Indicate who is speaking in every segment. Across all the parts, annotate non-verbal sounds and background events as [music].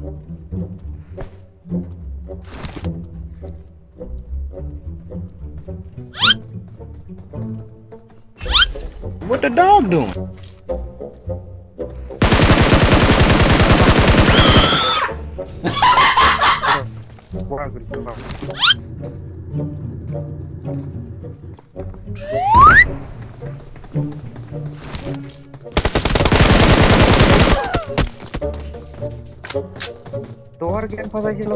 Speaker 1: What the dog doing? [laughs]
Speaker 2: আমার জ্ঞান ফাঁসা ছিল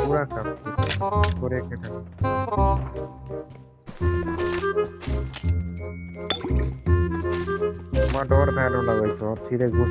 Speaker 2: पूरा कर पूरे के कर माँ डोर धैनो सीधे घुस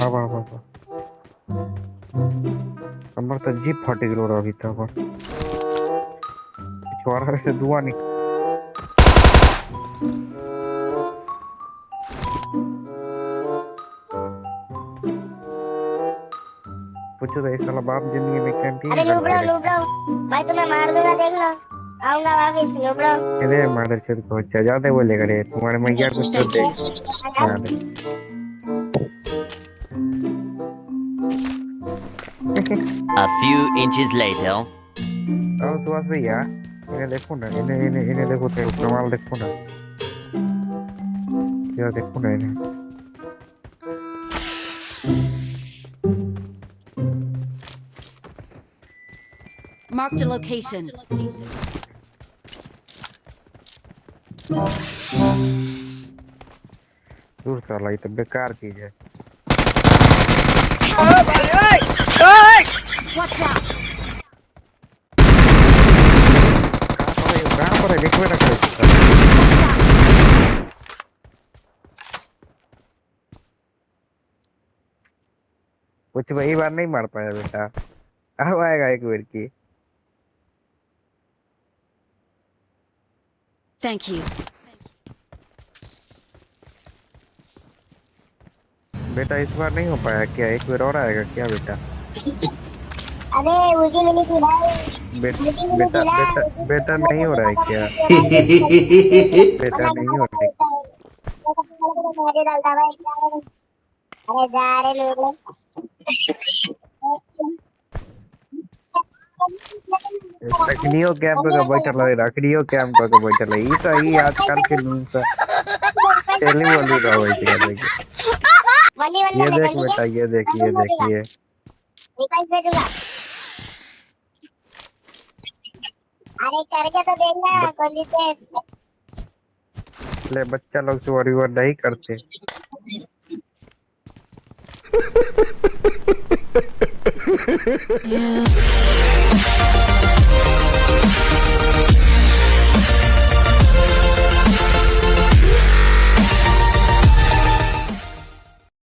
Speaker 2: बाबा बाबा हमर तो जीप फट गेलो अभी तक से धुआँ निकल पूछो तो साला बाप ज़िंदगी में कैंटीन
Speaker 3: अरे लुबड़ो लुबड़ो भाई तुम्हें मार दूँगा देख लो आऊँगा वापिस लुबड़ो
Speaker 2: अरे मादर चोद को अच्छा ज़्यादा बोले करे तुम्हारे मैया को तो दे
Speaker 4: A few inches later.
Speaker 2: आओ सुभाष भैया इन्हें देखो ना इन्हें इन्हें इन्हें देखो तो कमाल देखो ना। क्या देखो ना इन्हें।
Speaker 5: Marked a location.
Speaker 2: दूर साला ये तो बेकार चीज़ है
Speaker 5: Watch out!
Speaker 2: कहाँ पर है कहाँ पर है देख बेटा करे कुछ वही बार नहीं मार पाया बेटा। अब आएगा एक बार की।
Speaker 5: Thank you.
Speaker 2: बेटा इस बार नहीं हो पाया क्या? एक बार और आएगा क्या बेटा?
Speaker 3: अरे उसी मिली थी भाई।
Speaker 2: बे, बेटा बेटा बेटा नहीं हो रहा है क्या? [laughs] बेटा नहीं हो रहा है।
Speaker 3: अरे डालता भाई अरे जा रे लोग।
Speaker 2: रखनियो कैंप का बैठल है रखनियो कैंप का बैठल है ई तो ई आजकल के न्यूज़ टेली वाली रहो है
Speaker 3: वली वली
Speaker 2: ये देख बेटा ये देख ये देख ये
Speaker 3: रिक्वेस्ट भेजूँगा। अरे करके तो देखना कोहली से
Speaker 2: ले बच्चा लोग से वर नहीं करते। [laughs] [laughs]
Speaker 5: yeah.